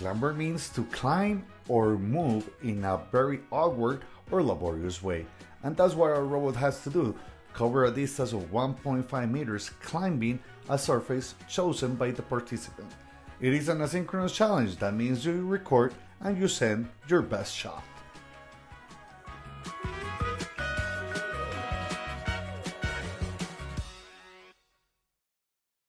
Clamber means to climb or move in a very awkward or laborious way, and that's what our robot has to do cover a distance of 1.5 meters climbing a surface chosen by the participant. It is an asynchronous challenge, that means you record and you send your best shot.